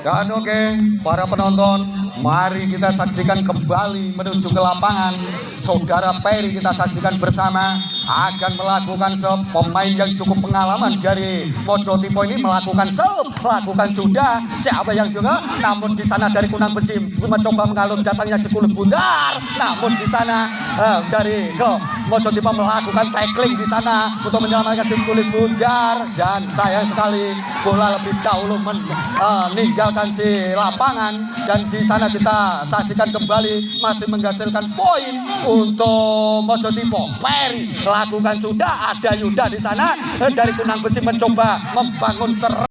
Dan oke, para penonton, mari kita saksikan kembali menuju ke lapangan. Saudara Peri kita saksikan bersama akan melakukan serve pemain yang cukup pengalaman dari Mojo Tipo ini melakukan serve, melakukan sudah. Siapa yang juga? Namun di sana dari Kunang Besi mencoba mengalun datangnya si bundar. Namun di sana eh, dari Mojo Tipo melakukan tackling di sana untuk menyelamatkan si kulit bundar. Dan sayang sekali bola lebih dahulu meninggalkan si lapangan. Dan di sana kita saksikan kembali masih menghasilkan poin untuk Mojo Tipo. Peri lakukan sudah ada Yuda di sana. Eh, dari Kunang Besi mencoba membangun serangan